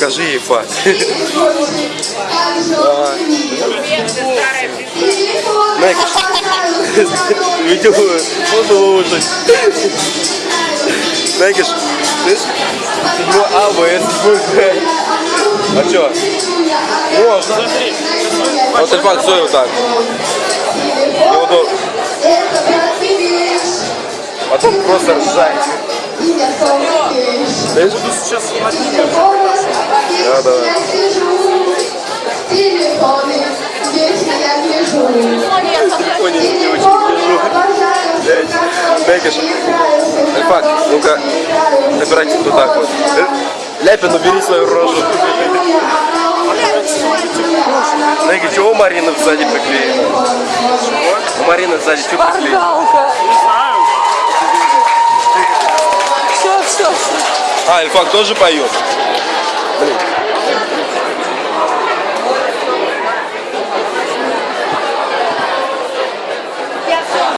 покажи ей факт. Видео, послушай. Знаешь, седьмой А, Б, седьмой Г. А чё? Можно. Вот Эльфак, стой вот так. Потом просто ржать. Знаешь? Буду сейчас смотреть. Знаешь, Альфак, ну-ка, набирайте вот так вот. Ляпин, убери свою рожу. Знаете, чего у Марины сзади приклеено? У Марины сзади что приклеено? Все, все, все. А, Альфак тоже поет? Блин.